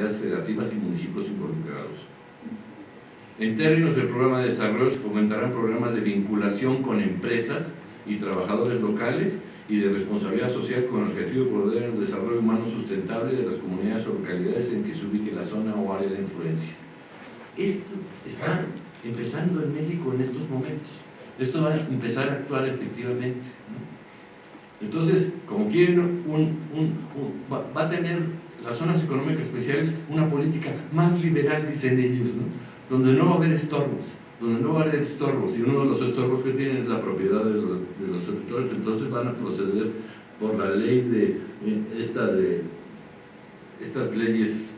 entidades federativas y municipios involucrados. En términos del programa de desarrollo, se fomentarán programas de vinculación con empresas y trabajadores locales y de responsabilidad social con el objetivo de promover el desarrollo humano sustentable de las comunidades o localidades en que se ubique la zona o área de influencia. Esto está empezando en México en estos momentos. Esto va a empezar a actuar efectivamente. Entonces, como quieren, un, va, va, a tener las zonas económicas especiales una política más liberal, dicen ellos, ¿no? donde no va a haber estorbos, donde no va a haber estorbos, y uno de los estorbos que tienen es la propiedad de los, de los territorios, entonces van a proceder por la ley de, eh, esta de estas leyes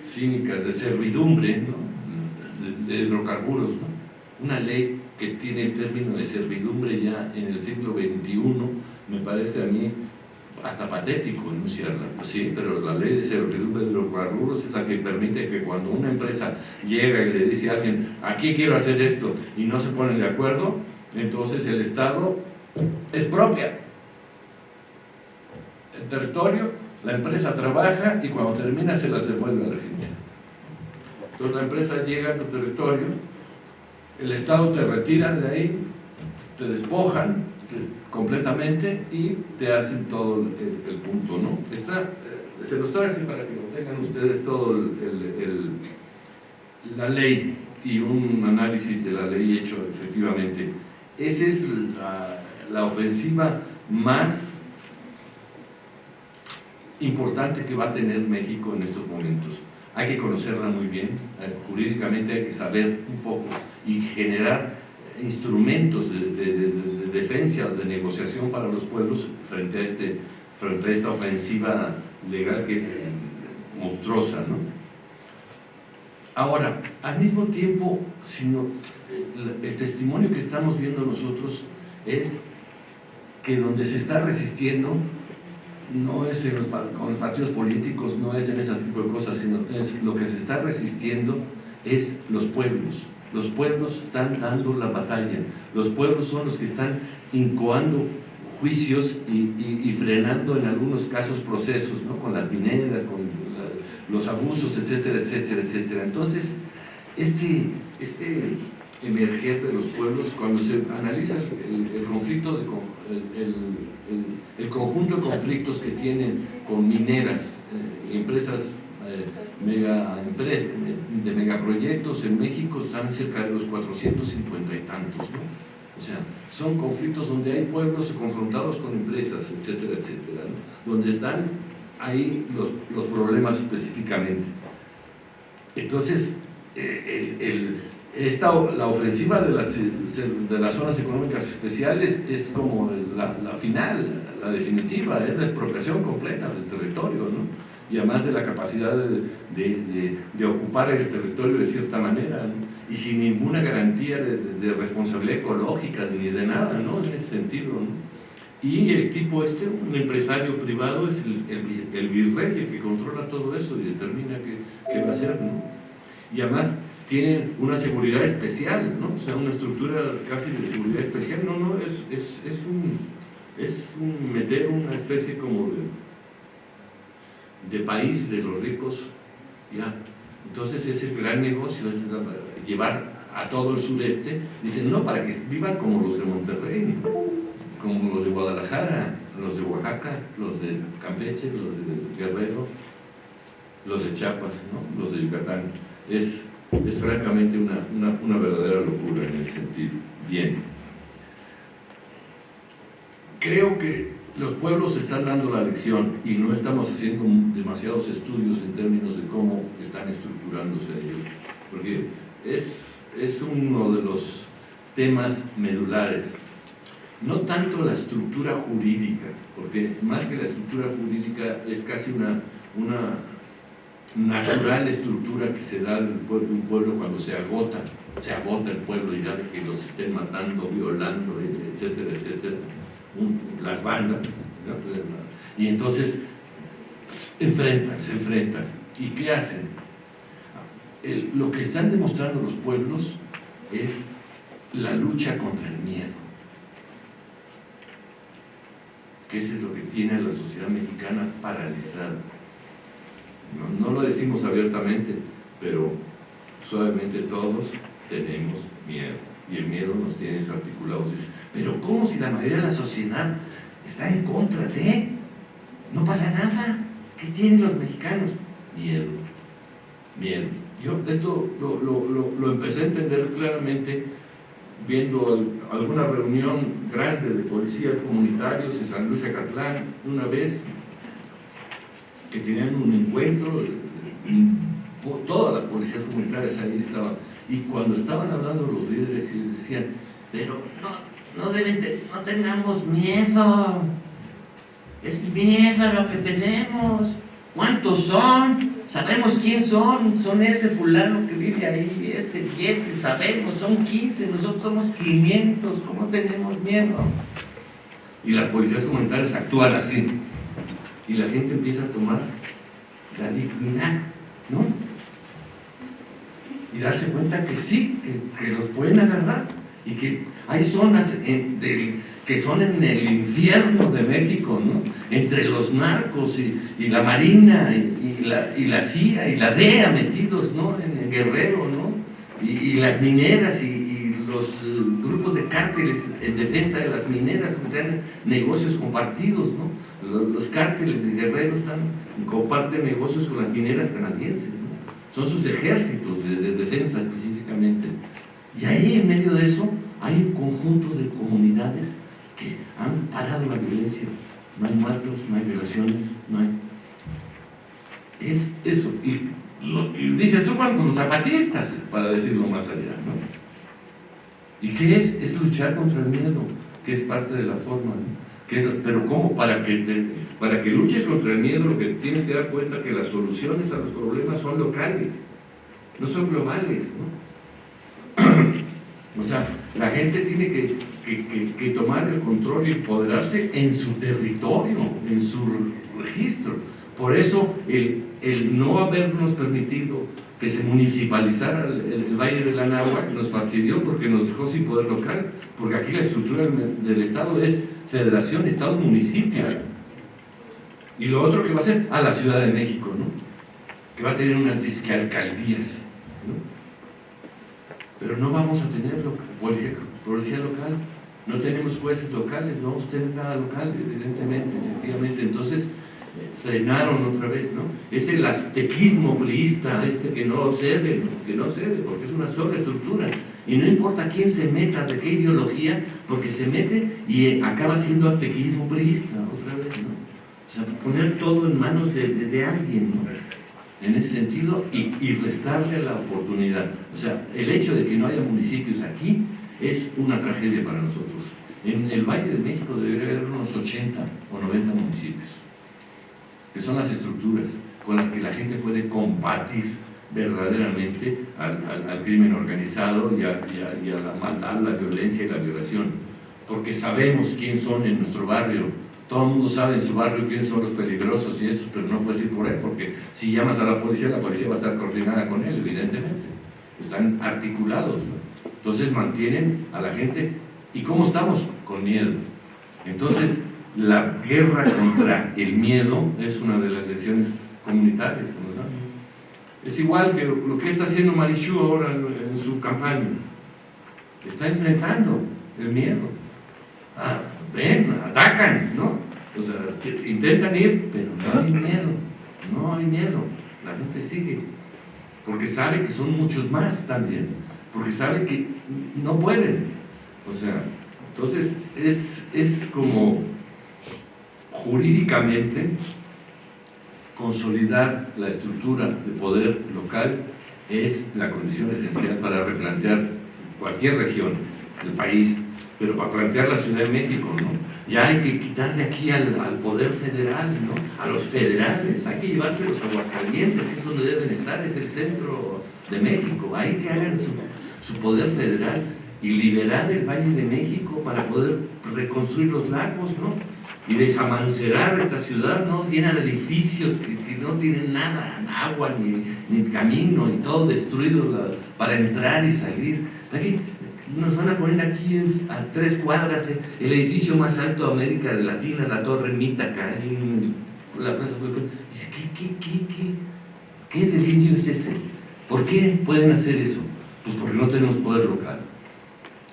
cínicas de servidumbre, ¿no? de, hidrocarburos, ¿no? una ley que tiene el término de servidumbre ya en el siglo XXI, me parece a mí hasta patético enunciarla, pues sí, pero la ley de servidumbre de hidrocarburos es la que permite que cuando una empresa llega y le dice a alguien, aquí quiero hacer esto, y no se ponen de acuerdo, entonces el Estado es propia. El territorio, la empresa trabaja y cuando termina se las devuelve a la gente. Entonces la empresa llega a tu territorio, el Estado te retira de ahí, te despojan, completamente y te hacen todo el, punto, ¿no? Está, eh, se los traje para que lo tengan ustedes todo la ley y un análisis de la ley hecho efectivamente. Esa es la, la ofensiva más importante que va a tener México en estos momentos. Hay que conocerla muy bien, eh, jurídicamente hay que saber un poco y generar instrumentos de, defensa, de negociación para los pueblos frente a, este, frente a esta ofensiva legal que es monstruosa. ¿no? Ahora, al mismo tiempo, sino, el, el testimonio que estamos viendo nosotros es que donde se está resistiendo no es los, con los partidos políticos, no es en ese tipo de cosas, sino es lo que se está resistiendo es los pueblos. Los pueblos están dando la batalla, los pueblos son los que están incoando juicios y, frenando en algunos casos procesos, ¿no? con las mineras, con los abusos, etcétera, etcétera, etcétera. Entonces, este, este emerger de los pueblos, cuando se analiza el, conflicto, el, conjunto de conflictos que tienen con mineras, eh, empresas eh, mega empresas, de megaproyectos en México están cerca de los 450 y tantos, O sea, son conflictos donde hay pueblos confrontados con empresas, etcétera, etcétera, donde están ahí los, los problemas específicamente. Entonces, eh, el, esta, la ofensiva de las, de las zonas económicas especiales es como la, la final, la definitiva, es la expropiación completa del territorio, ¿no? Y además de la capacidad de, ocupar el territorio de cierta manera, y sin ninguna garantía de, responsabilidad ecológica ni de nada, ¿no? en ese sentido. Y el tipo este, un empresario privado, es el, el, virrey el que controla todo eso y determina qué, va a hacer. ¿no? Y además tienen una seguridad especial, ¿no? o sea, una estructura casi de seguridad especial, no, no, es, es, es un, es un meter una especie como de de país de los ricos, ya. Entonces es el gran negocio, es llevar a todo el sureste, dicen, no, para que vivan como los de Monterrey, como los de Guadalajara, los de Oaxaca, los de Campeche, los de Guerrero, los de Chiapas, ¿no? los de Yucatán. Es, es francamente una, una, una verdadera locura en ese sentido. Bien. Creo que los pueblos están dando la lección y no estamos haciendo demasiados estudios en términos de cómo están estructurándose ellos, porque es, es uno de los temas medulares. No tanto la estructura jurídica, porque más que la estructura jurídica es casi una, una natural estructura que se da de un pueblo cuando se agota, se agota el pueblo y ya que los estén matando, violando, etcétera, etcétera las bandas, y entonces enfrentan, se enfrentan. ¿Y qué hacen? lo que están demostrando los pueblos es la lucha contra el miedo. Que eso es lo que tiene a la sociedad mexicana paralizada. No, no lo decimos abiertamente, pero suavemente todos tenemos miedo. Y el miedo nos tiene desarticulados. Pero ¿cómo si la mayoría de la sociedad está en contra de? No pasa nada. ¿Qué tienen los mexicanos? Miedo. Miedo. Yo esto lo, lo, lo, empecé a entender claramente viendo alguna reunión grande de policías comunitarios en San Luis Acatlán una vez que tenían un encuentro todas las policías comunitarias ahí estaban y cuando estaban hablando los líderes y les decían pero no, no deben no tengamos miedo es miedo lo que tenemos ¿cuántos son? sabemos quién son, son ese fulano que vive ahí, ese ese, sabemos, son 15, nosotros somos 500, ¿cómo tenemos miedo? Y las policías comunitarias actúan así, y la gente empieza a tomar la dignidad, ¿no? Y darse cuenta que sí, que, los pueden agarrar, y que hay zonas que son en el infierno de México, ¿no? entre los narcos y, la Marina y, la, CIA y la DEA metidos ¿no? en, el Guerrero, ¿no? y, las mineras y, los eh, grupos de cárteles en defensa de las mineras, que tienen negocios compartidos. ¿no? Los, cárteles de Guerrero están, comparten negocios con las mineras canadienses. Son sus ejércitos de, de defensa específicamente. Y ahí en medio de eso hay un conjunto de comunidades que han parado la violencia. No hay muertos, no hay violaciones, no hay... Es eso. Y, dices tú con los zapatistas, para decirlo más allá, ¿no? ¿Y qué es? Es luchar contra el miedo, que es parte de la forma, Que pero ¿cómo? Para que, para que luches contra el miedo, lo que tienes que dar cuenta que las soluciones a los problemas son locales, no son globales, ¿no? O sea, la gente tiene que, tomar el control y empoderarse en su territorio, en su registro. Por eso el, no habernos permitido que se municipalizara el, Valle de la Nahua nos fastidió porque nos dejó sin poder local, porque aquí la estructura del, Estado es federación, Estado, municipio. Y lo otro que va a ser a la Ciudad de México, ¿no? que va a tener unas disque alcaldías. ¿no? pero no vamos a tener policía, local, no tenemos jueces locales, no vamos a tener nada local, evidentemente, efectivamente, entonces frenaron otra vez, ¿no? Es el aztequismo priista este que no cede, que no cede, porque es una sola estructura, y no importa quién se meta, de qué ideología, porque se mete y acaba siendo aztequismo priista, otra vez, ¿no? O sea, poner todo en manos de, de alguien, ¿no? en ese sentido y, restarle la oportunidad. O sea, el hecho de que no haya municipios aquí es una tragedia para nosotros. En el Valle de México debería haber unos 80 o 90 municipios, que son las estructuras con las que la gente puede combatir verdaderamente al, crimen organizado y a, y a la maldad, la violencia y la violación. Porque sabemos quién son en nuestro barrio, todo el mundo sabe en su barrio quiénes son los peligrosos y eso, pero no puedes ir por ahí porque si llamas a la policía, la policía va a estar coordinada con él, evidentemente. Están articulados. Entonces mantienen a la gente. ¿Y cómo estamos? Con miedo. Entonces, la guerra contra el miedo es una de las lecciones comunitarias. Es igual que lo que está haciendo Marichu ahora en, su campaña. Está enfrentando el miedo. Ah, ven, atacan, ¿no? O sea, intentan ir, pero no hay miedo, no hay miedo, la gente sigue, porque sabe que son muchos más también, porque sabe que no pueden, o sea, entonces es, es como jurídicamente consolidar la estructura de poder local es la condición esencial para replantear cualquier región del país, pero para plantear la Ciudad de México, ¿no? Ya hay que quitarle aquí al, poder federal, ¿no? A los federales, hay que llevarse los aguascalientes, que es donde deben estar, es el centro de México, hay que hagan su poder federal y liberar el Valle de México para poder reconstruir los lagos, ¿no? Y desamancerar esta ciudad, ¿no? Llena de edificios que, no tienen nada, agua, ni, ni camino, y todo destruido para entrar y salir. Aquí, nos van a poner aquí a tres cuadras eh, el edificio más alto de América Latina, la Torre en la Plaza Dice, ¿qué, qué, qué, qué? ¿Qué delirio es ese? ¿Por qué pueden hacer eso? Pues porque no tenemos poder local.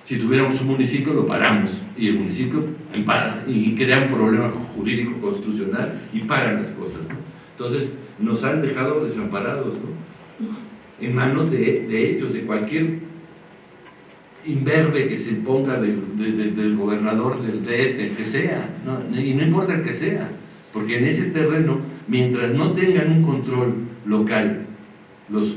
Si tuviéramos un municipio lo paramos. Y el municipio empara y crea un problema jurídico constitucional y paran las cosas. Entonces nos han dejado desamparados en manos de, ellos, de cualquier imberbe que se ponga del gobernador del DF, el que sea, y no importa el que sea, porque en ese terreno, mientras no tengan un control local los,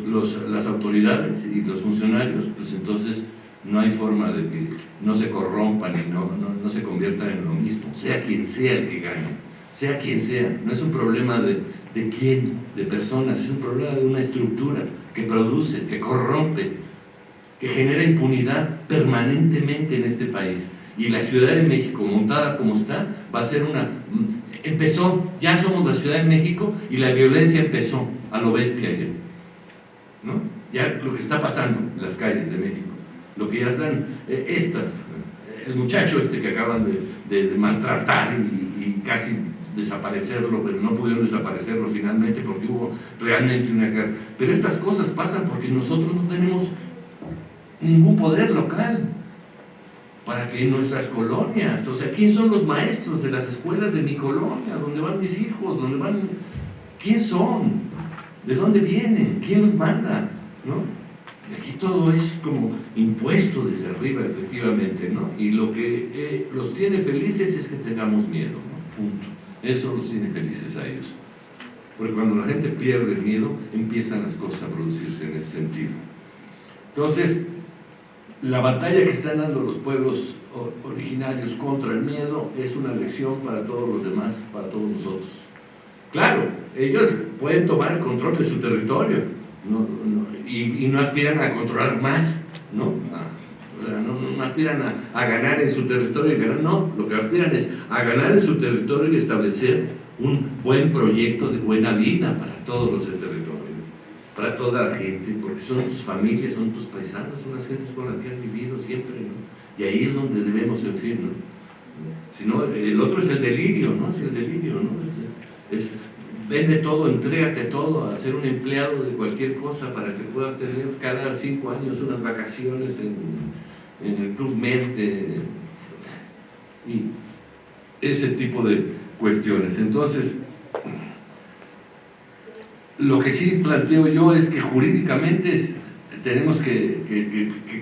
las autoridades y los funcionarios, pues entonces no hay forma de que no se corrompan y no, no, se conviertan en lo mismo, sea quien sea el que gane, sea quien sea, no es un problema de, de quién, de personas, es un problema de una estructura que produce, que corrompe, que genera impunidad permanentemente en este país. Y la Ciudad de México, montada como está, va a ser una... Empezó, ya somos la Ciudad de México y la violencia empezó a lo bestia ya. ¿No? Ya lo que está pasando en las calles de México lo que ya están, eh, estas, el muchacho este que acaban de, maltratar y, casi desaparecerlo, pero no pudieron desaparecerlo finalmente porque hubo realmente una guerra. Pero estas cosas pasan porque nosotros no tenemos ningún poder local para que nuestras colonias, o sea, ¿quién son los maestros de las escuelas de mi colonia? ¿Dónde van mis hijos? ¿Dónde van? ¿Quién son? ¿De dónde vienen? ¿Quién los manda? ¿No? Aquí todo es como impuesto desde arriba, efectivamente, ¿no? Y lo que eh, los tiene felices es que tengamos miedo, ¿no? Punto. Eso los tiene felices a ellos. Porque cuando la gente pierde el miedo, empiezan las cosas a producirse en ese sentido. Entonces, la batalla que están dando los pueblos originarios contra el miedo es una lección para todos los demás, para todos nosotros. Claro, ellos pueden tomar el control de su territorio, no, y, no aspiran a controlar más, ¿no? no, aspiran a, ganar en su territorio y ganar, no, lo que aspiran es a ganar en su territorio y establecer un buen proyecto de buena vida para todos los del territorio, para toda la gente, porque son tus familias, son tus paisanos, son las gentes con las que has vivido siempre, ¿no? Y ahí es donde debemos, en fin, ¿no? Si no, el otro es el delirio, ¿no? Es el delirio, ¿no? es vende todo, entrégate todo, a ser un empleado de cualquier cosa para que puedas tener cada cinco años unas vacaciones en, el Club Med y ese tipo de cuestiones. Entonces, lo que sí planteo yo es que jurídicamente tenemos que,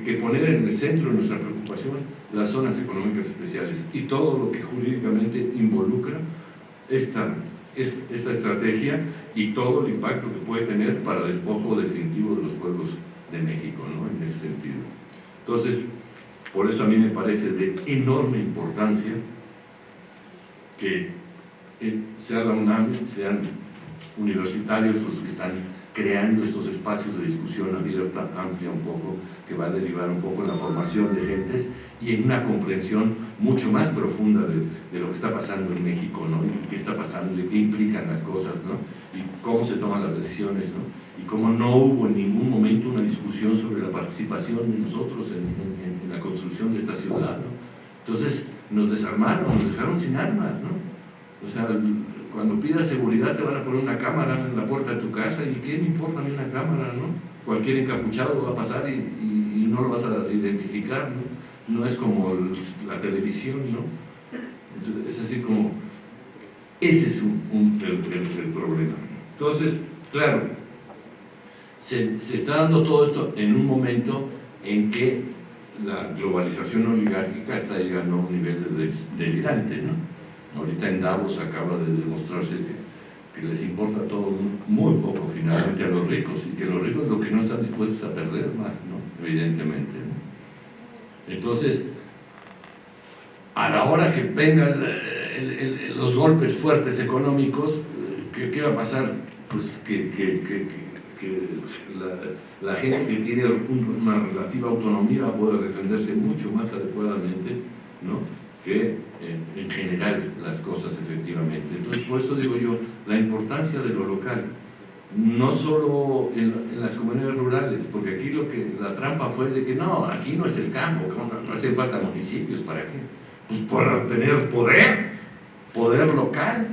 que, poner en el centro de nuestra preocupación las zonas económicas especiales y todo lo que jurídicamente involucra esta esta estrategia y todo el impacto que puede tener para despojo definitivo de los pueblos de México, ¿no? En ese sentido. Entonces, por eso a mí me parece de enorme importancia que eh, sea la UNAM, sean universitarios los que están creando estos espacios de discusión abierta, amplia un poco, que va a derivar un poco en la formación de gentes y en una comprensión mucho más profunda de, lo que está pasando en México, ¿no? Y qué está pasando, y qué implican las cosas, ¿no? Y cómo se toman las decisiones, ¿no? Y cómo no hubo en ningún momento una discusión sobre la participación de nosotros en, la construcción de esta ciudad, ¿no? Entonces nos desarmaron, nos dejaron sin armas, ¿no? O sea, cuando pidas seguridad te van a poner una cámara en la puerta de tu casa y ¿qué me importa a mí una cámara, no? Cualquier encapuchado va a pasar y, no lo vas a identificar, ¿no? No es como la televisión, ¿no? Es así como... Ese es un, el, problema. Entonces, claro, se, se está dando todo esto en un momento en que la globalización oligárquica está llegando a un nivel de, delirante, ¿no? Ahorita en Davos acaba de demostrarse que, les importa todo muy poco finalmente a los ricos y que los ricos lo que no están dispuestos a perder más, ¿no? evidentemente. Entonces, a la hora que vengan los golpes fuertes económicos, ¿qué, va a pasar? Pues que, la, la, gente que tiene una relativa autonomía pueda defenderse mucho más adecuadamente, ¿no? que en, general las cosas efectivamente. Entonces, por eso digo yo, la importancia de lo local, no solo en, las comunidades rurales, porque aquí lo que la trampa fue de que no, aquí no es el campo, no, hacen falta municipios, ¿para qué? Pues para tener poder, poder local,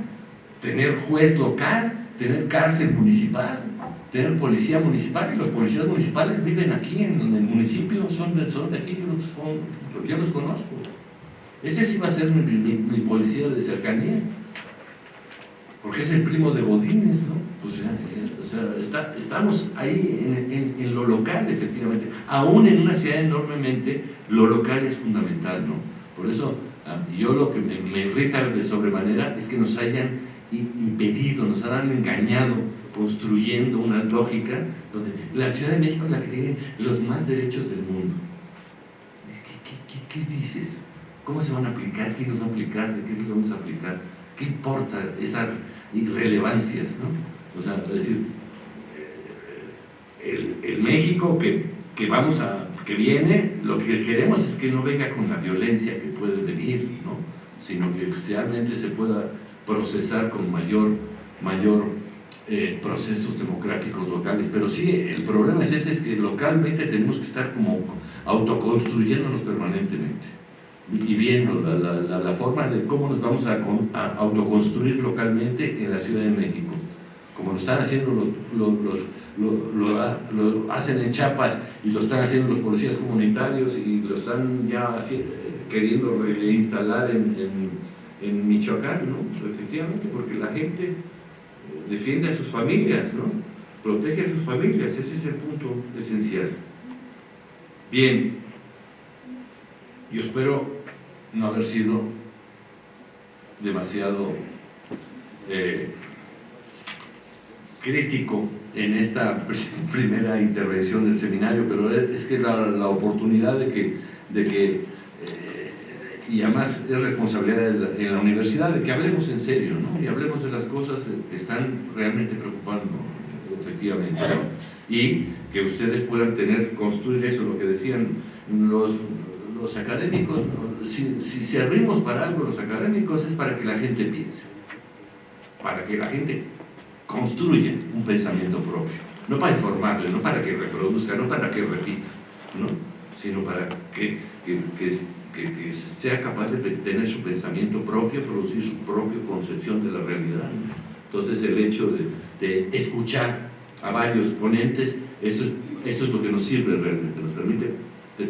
tener juez local, tener cárcel municipal, tener policía municipal y los policías municipales viven aquí en, el municipio, son son de aquí, yo los conozco. Ese sí va a ser mi, policía de cercanía, porque es el primo de Godínez, ¿no? O sea, estamos ahí en, lo local, efectivamente. Aún en una ciudad enormemente, lo local es fundamental, ¿no? Por eso, ah, yo lo que me, me irrita de sobremanera es que nos hayan impedido, nos hayan engañado construyendo una lógica donde la Ciudad de México es la que tiene los más derechos del mundo. ¿Qué, dices? ¿Cómo se van a aplicar? ¿Quién los va a aplicar? ¿De qué los vamos a aplicar? ¿Qué importa esas irrelevancias? ¿no? O sea, es decir, eh, el, México que, que, vamos a, que viene, lo que queremos es que no venga con la violencia que puede venir, ¿no? sino que realmente se pueda procesar con mayor, mayor eh, procesos democráticos locales, pero sí, el problema es ese, es que localmente tenemos que estar como autoconstruyéndonos permanentemente y viendo la, la, forma de cómo nos vamos a, autoconstruir localmente en la Ciudad de México, como lo están haciendo los, los, lo, hacen en Chiapas y lo están haciendo los policías comunitarios y lo están ya queriendo reinstalar en, en, Michoacán, ¿no? efectivamente, porque la gente defiende a sus familias, ¿no? Protege a sus familias, ese es el punto esencial. Bien, yo espero no haber sido demasiado eh, crítico en esta primera intervención del seminario, pero es que la, la oportunidad de que, de que y además es responsabilidad de la, universidad de que hablemos en serio, ¿no? Y hablemos de las cosas que están realmente preocupando, efectivamente, ¿no? Y que ustedes puedan tener, construir eso, lo que decían los, los académicos, si, si servimos para algo los académicos es para que la gente piense, para que la gente construya un pensamiento propio, no para informarle, no para que reproduzca, no para que repita, ¿no? sino para que, que, que sea capaz de tener su pensamiento propio, producir su propia concepción de la realidad. Entonces el hecho de, escuchar a varios ponentes, eso es, eso es lo que nos sirve realmente, nos permite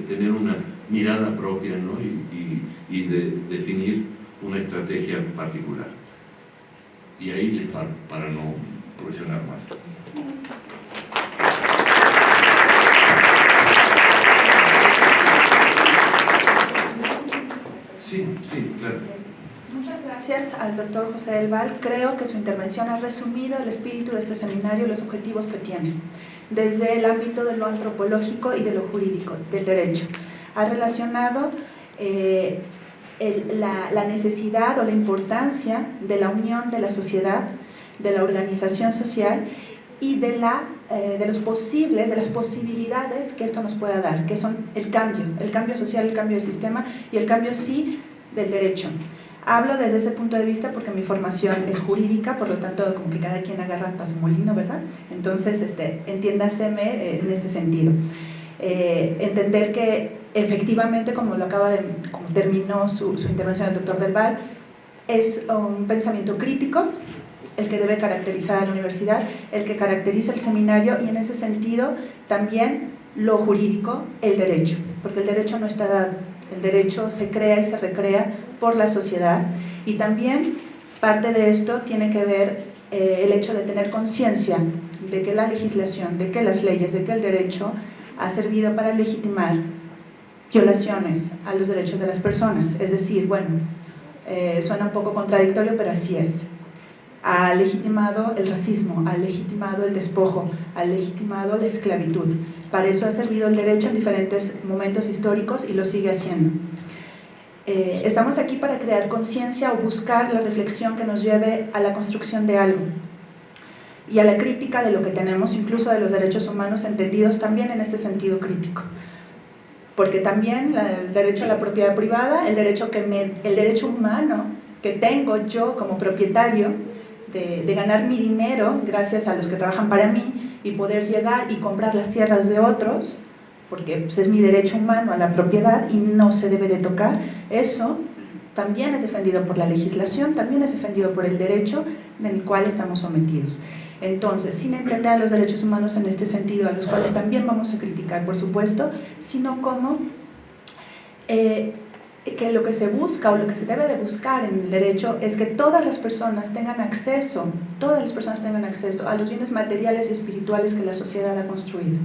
tener una mirada propia ¿no? y, y, de definir una estrategia particular. Y ahí les paro para no profesionar más. Sí, sí, claro. Muchas gracias al doctor José del Val. Creo que su intervención ha resumido el espíritu de este seminario y los objetivos que tiene, desde el ámbito de lo antropológico y de lo jurídico, del derecho. Ha relacionado eh, la, necesidad o la importancia de la unión de la sociedad, de la organización social y de, la, eh, de los posibles, de las posibilidades que esto nos pueda dar, que son el cambio, el cambio social, el cambio del sistema y el cambio sí del derecho. Hablo desde ese punto de vista porque mi formación es jurídica, por lo tanto, como que cada quien agarra para su molino, ¿verdad? Entonces, este, entiéndaseme eh, en ese sentido. Eh, entender que efectivamente, como lo acaba de, como terminó su, su intervención el doctor Del Val, es un pensamiento crítico, el que debe caracterizar a la universidad, el que caracteriza el seminario y en ese sentido también lo jurídico, el derecho, porque el derecho no está dado, el derecho se crea y se recrea por la sociedad y también parte de esto tiene que ver eh, el hecho de tener conciencia de que la legislación, de que las leyes, de que el derecho ha servido para legitimar violaciones a los derechos de las personas, es decir, bueno, eh, suena un poco contradictorio, pero así es ha legitimado el racismo, ha legitimado el despojo, ha legitimado la esclavitud. Para eso ha servido el derecho en diferentes momentos históricos y lo sigue haciendo. Eh, estamos aquí para crear conciencia o buscar la reflexión que nos lleve a la construcción de algo y a la crítica de lo que tenemos, incluso de los derechos humanos entendidos también en este sentido crítico. Porque también el derecho a la propiedad privada, el derecho, que el derecho humano que tengo yo como propietario, de, ganar mi dinero gracias a los que trabajan para mí y poder llegar y comprar las tierras de otros, porque pues, es mi derecho humano a la propiedad y no se debe de tocar, eso también es defendido por la legislación, también es defendido por el derecho del cual estamos sometidos. Entonces, sin entender los derechos humanos en este sentido, a los cuales también vamos a criticar, por supuesto, sino como eh, que lo que se busca o lo que se debe de buscar en el derecho es que todas las personas tengan acceso, todas las personas tengan acceso a los bienes materiales y espirituales que la sociedad ha construido.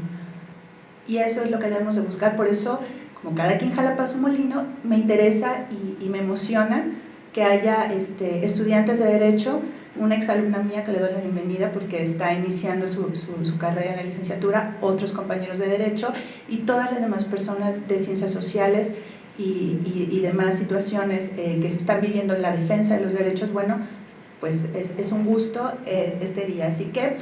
Y eso es lo que debemos de buscar, por eso, como cada quien jala para su molino, me interesa y, y me emociona que haya este, estudiantes de Derecho una exalumna mía que le doy la bienvenida porque está iniciando su, su, carrera en la licenciatura, otros compañeros de Derecho y todas las demás personas de Ciencias Sociales y, y, demás situaciones eh, que están viviendo la defensa de los derechos, bueno, pues es, es un gusto eh, este día. Así que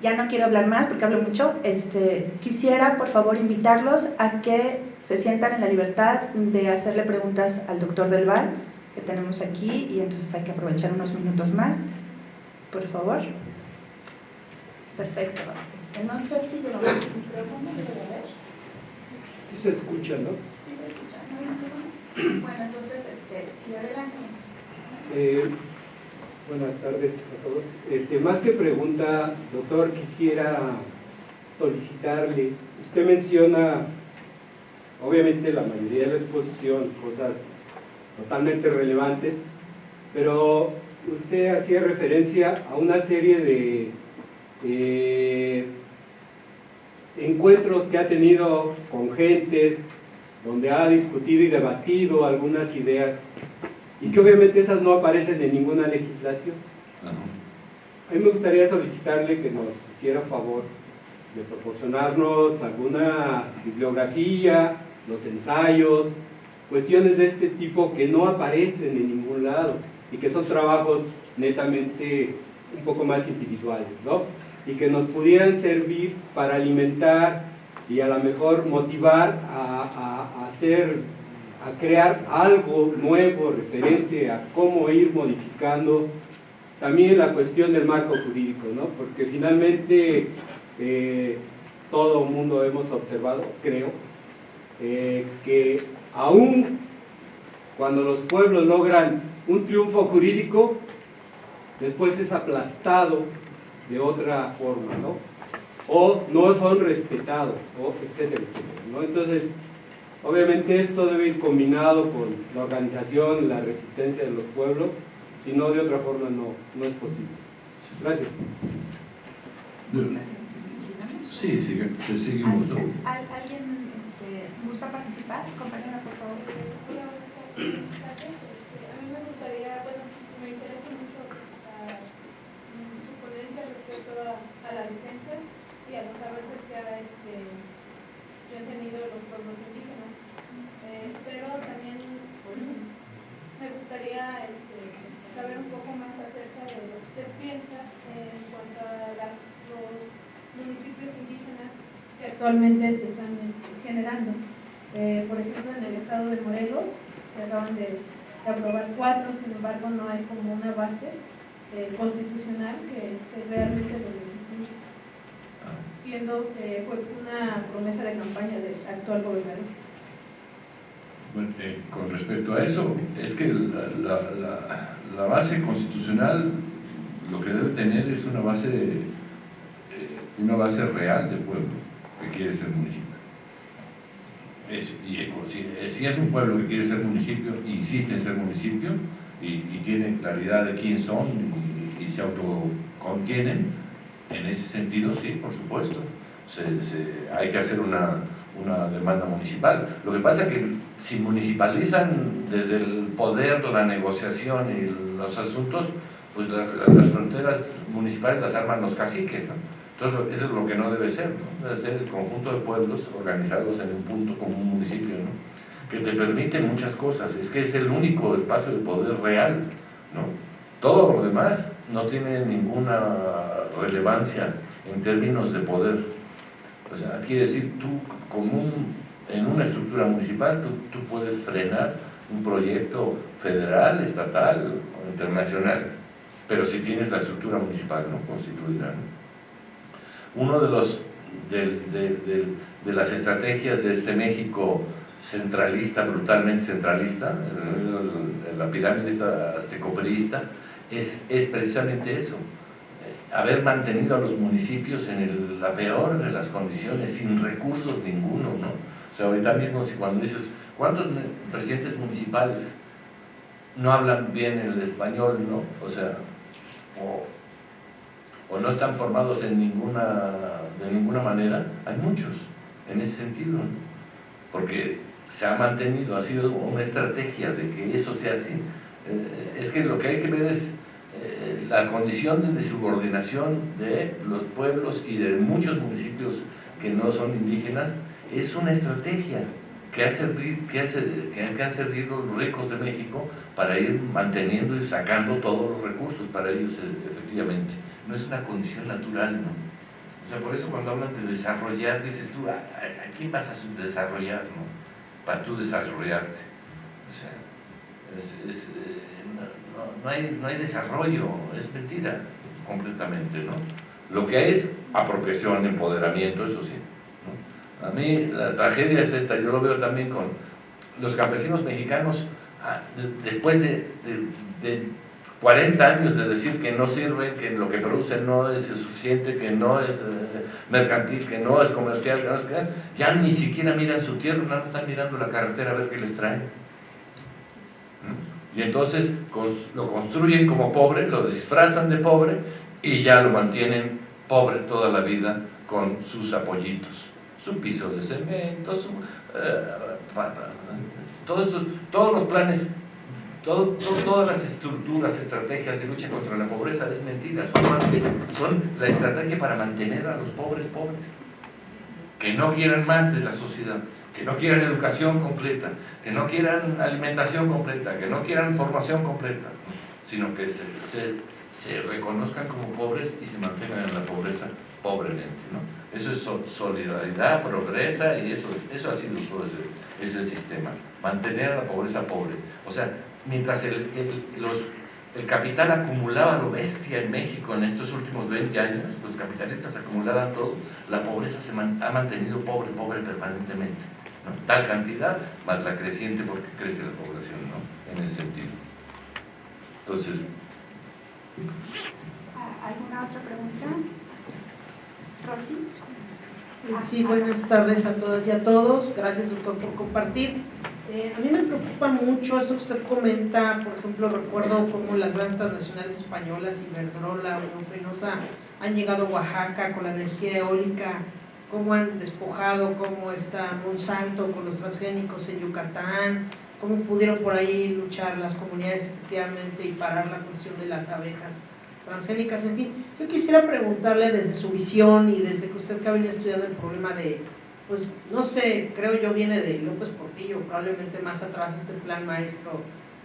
ya no quiero hablar más porque hablo mucho. Este, quisiera, por favor, invitarlos a que se sientan en la libertad de hacerle preguntas al doctor Del Val, que tenemos aquí, y entonces hay que aprovechar unos minutos más por favor. Perfecto. Este, no sé si el micrófono. Sí se escucha, ¿no? Bueno, entonces, este, sí, adelante. Eh, buenas tardes a todos. Este, más que pregunta, doctor, quisiera solicitarle, usted menciona, obviamente la mayoría de la exposición, cosas totalmente relevantes, pero usted hacía referencia a una serie de eh, encuentros que ha tenido con gentes, donde ha discutido y debatido algunas ideas, y que obviamente esas no aparecen en ninguna legislación. A mí me gustaría solicitarle que nos hiciera favor de proporcionarnos alguna bibliografía, los ensayos, cuestiones de este tipo que no aparecen en ningún lado y que son trabajos netamente un poco más individuales, ¿no? Y que nos pudieran servir para alimentar y a lo mejor motivar a, hacer, a crear algo nuevo referente a cómo ir modificando también la cuestión del marco jurídico, ¿no? Porque finalmente eh, todo el mundo hemos observado, creo, eh, que aún cuando los pueblos logran un triunfo jurídico después es aplastado de otra forma, ¿no? O no son respetados, o etcétera, etcétera, ¿no? Entonces, obviamente esto debe ir combinado con la organización, la resistencia de los pueblos, si no de otra forma no, no es posible. Gracias. Sí, sí, seguimos. ¿no? ¿Alguien este, gusta participar? Compañera, por favor. a, la defensa a los avances que, ha, este, que han tenido los pueblos indígenas. Eh, pero también me gustaría este, saber un poco más acerca de lo que usted piensa en cuanto a los municipios indígenas que actualmente se están este, generando. Eh, por ejemplo, en el estado de Morelos, que acaban de, aprobar cuatro, sin embargo no hay como una base eh, constitucional que, realmente lo siendo eh, una promesa de campaña del actual gobernador. Bueno, eh, con respecto a eso, es que la, la, base constitucional lo que debe tener es una base, una base real de pueblo que quiere ser municipio. Es, y, si, es un pueblo que quiere ser municipio, insiste en ser municipio, y, tienen claridad de quién son y, se autocontienen, en ese sentido sí, por supuesto, hay que hacer una, una demanda municipal. Lo que pasa es que si municipalizan desde el poder, la negociación y los asuntos, pues las fronteras municipales las arman los caciques. Entonces eso es lo que no debe ser, ¿no? Debe ser el conjunto de pueblos organizados en un punto como un municipio, ¿no? que te permite muchas cosas, es que es el único espacio de poder real, ¿no? Todo lo demás no tiene ninguna relevancia en términos de poder. O sea, quiere decir, tú como en una estructura municipal, tú, tú puedes frenar un proyecto federal, estatal o internacional, pero si tienes la estructura municipal ¿no? constituida. Uno de, los, de, de, de las estrategias de este México centralista, brutalmente centralista, la pirámide aztecoperista, es, es precisamente eso. haber mantenido a los municipios en la peor de las condiciones, sin recursos ninguno, ¿no? O sea, ahorita mismo si cuando dices, ¿cuántos presidentes municipales no hablan bien el español, no? O sea, o, no están formados en ninguna, de ninguna manera, hay muchos en ese sentido, ¿no? Porque se ha mantenido, ha sido una estrategia de que eso sea así. Eh, es que lo que hay que ver es eh, la condición de subordinación de los pueblos y de muchos municipios que no son indígenas es una estrategia que ha, servido, que, hace, que han servido los ricos de México para ir manteniendo y sacando todos los recursos para ellos eh, efectivamente. No es una condición natural, ¿no? O sea, por eso cuando hablan de desarrollar, dices tú, ¿a, quién vas a desarrollar, no? Para tú desarrollarte. Es, eh, no, hay, no hay desarrollo, es mentira completamente, ¿no? Lo que hay es apropiación, empoderamiento, eso sí. A mí la tragedia es esta, yo lo veo también con los campesinos mexicanos, ah, después de, 40 años de decir que no sirve, que lo que producen no es suficiente, que no es eh, mercantil, que no es comercial, que no es ya ni siquiera miran su tierra, nada están mirando la carretera a ver qué les traen. Y entonces lo construyen como pobre, lo disfrazan de pobre y ya lo mantienen pobre toda la vida con sus apoyitos, su piso de cemento, eh, todos, todos los planes, todas las estructuras, estrategias de lucha contra la pobreza es mentira, son la estrategia para mantener a los pobres pobres, que no quieran más de la sociedad que no quieran educación completa, que no quieran alimentación completa, que no quieran formación completa, sino que se, se, reconozcan como pobres y se mantengan en la pobreza pobremente. ¿no? Eso es solidaridad, progresa y eso, eso ha sido todo ese, sistema. Mantener a la pobreza pobre. O sea, mientras el, los, el capital acumulaba lo bestia en México en estos últimos 20 años, los capitalistas acumulaban todo, la pobreza se ha mantenido pobre, pobre permanentemente tal cantidad más la creciente porque crece la población, ¿no? En ese sentido. Entonces... ¿Alguna otra pregunta? Rosy. Eh, sí, buenas tardes a todas y a todos. Gracias, doctor, por compartir. Eh, a mí me preocupa mucho esto que usted comenta, por ejemplo, recuerdo cómo las grandes transnacionales españolas, Iberdrola, Fenosa, han llegado a Oaxaca con la energía eólica cómo han despojado, cómo está Monsanto con los transgénicos en Yucatán, cómo pudieron por ahí luchar las comunidades efectivamente y parar la cuestión de las abejas transgénicas, en fin. Yo quisiera preguntarle desde su visión y desde que usted que ha venido estudiando el problema de, pues no sé, creo yo viene de López Portillo, probablemente más atrás este plan maestro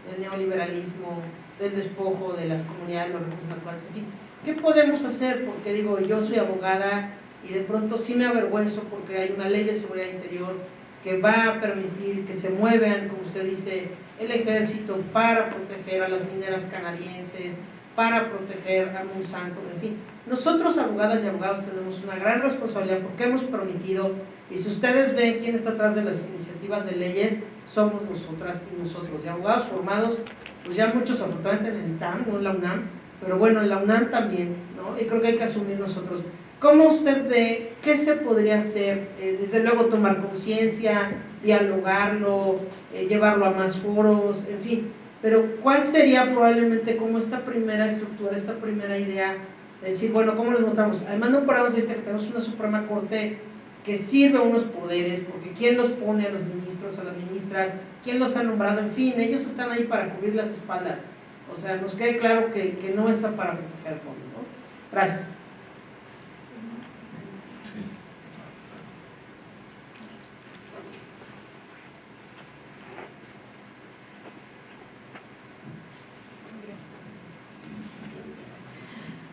del neoliberalismo, del despojo de las comunidades, los recursos naturales, en fin. ¿Qué podemos hacer? Porque digo, yo soy abogada, y de pronto sí me avergüenzo porque hay una ley de seguridad interior que va a permitir que se muevan, como usted dice, el ejército para proteger a las mineras canadienses, para proteger a Monsanto, en fin. Nosotros, abogadas y abogados, tenemos una gran responsabilidad porque hemos permitido, y si ustedes ven quién está atrás de las iniciativas de leyes, somos nosotras y nosotros, y abogados formados, pues ya muchos afortunadamente en el TAM, no en la UNAM, pero bueno, en la UNAM también, ¿no? Y creo que hay que asumir nosotros ¿Cómo usted ve qué se podría hacer? Eh, desde luego tomar conciencia, dialogarlo, eh, llevarlo a más foros, en fin. Pero ¿cuál sería probablemente como esta primera estructura, esta primera idea de decir, bueno, ¿cómo los votamos? Además no podemos decir que tenemos una Suprema Corte que sirve unos poderes, porque ¿quién los pone a los ministros, a las ministras? ¿Quién los ha nombrado? En fin, ellos están ahí para cubrir las espaldas. O sea, nos quede claro que, que no está para proteger al pueblo. ¿no? Gracias.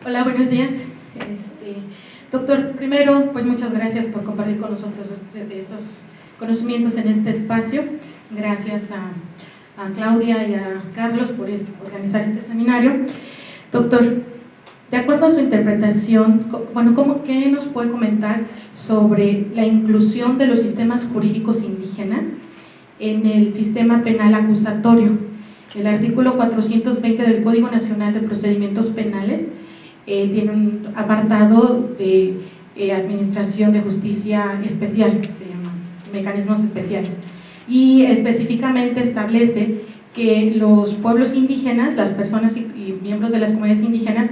Hola, buenos días. Este, doctor, primero, pues muchas gracias por compartir con nosotros este, estos conocimientos en este espacio. Gracias a, Claudia y a Carlos por organizar este seminario. Doctor, de acuerdo a su interpretación, bueno, ¿cómo, ¿qué nos puede comentar sobre la inclusión de los sistemas jurídicos indígenas en el sistema penal acusatorio? El artículo 420 del Código Nacional de Procedimientos Penales eh, tiene un apartado de eh, Administración de Justicia Especial, se llama, mecanismos especiales, y específicamente establece que los pueblos indígenas, las personas y, y miembros de las comunidades indígenas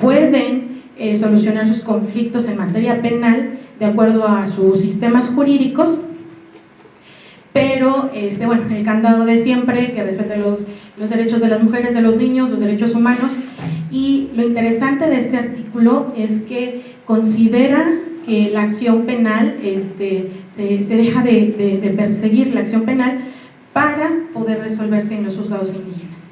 pueden eh, solucionar sus conflictos en materia penal de acuerdo a sus sistemas jurídicos, pero este, bueno, el candado de siempre, que respete los, los derechos de las mujeres, de los niños, los derechos humanos, y lo interesante de este artículo es que considera que la acción penal este, se, se deja de, de, perseguir la acción penal para poder resolverse en los juzgados indígenas.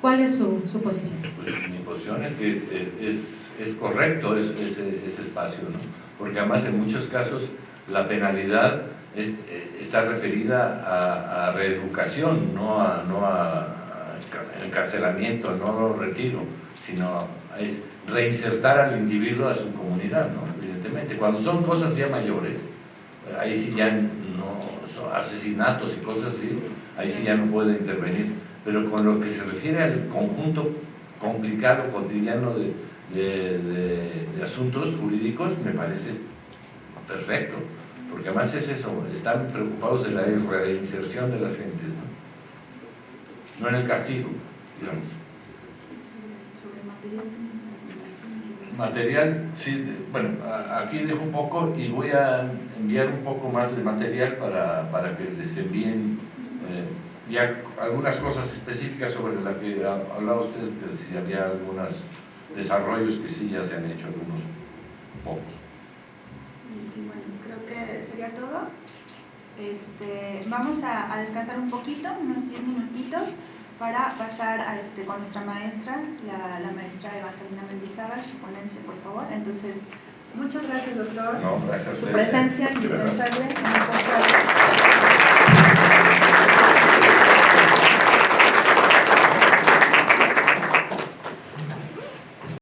¿Cuál es su, su posición? Pues mi posición es que eh, es, es correcto ese, ese, espacio, ¿no? porque además en muchos casos la penalidad es, eh, está referida a, a, reeducación, no a, no a, a encarcelamiento, no retiro, sino es reinsertar al individuo a su comunidad, ¿no? evidentemente. Cuando son cosas ya mayores, ahí sí ya no, son asesinatos y cosas así, ahí sí ya no puede intervenir. Pero con lo que se refiere al conjunto complicado, cotidiano de, de, de, de asuntos jurídicos, me parece perfecto. Porque además es eso, están preocupados de la reinserción de las gentes, ¿no? No en el castigo, digamos. Material, sí, bueno, aquí dejo un poco y voy a enviar un poco más de material para, para que les envíen eh, ya algunas cosas específicas sobre las que ha hablado usted, que si había algunos desarrollos que sí ya se han hecho, algunos pocos. Bueno, creo que sería todo. Este, vamos a, a descansar un poquito, unos 10 minutitos para pasar a este, con nuestra maestra, la, la maestra Evangelina Mendizábal, su ponencia, por favor. Entonces, muchas gracias, doctor, no, gracias por su presencia indispensable.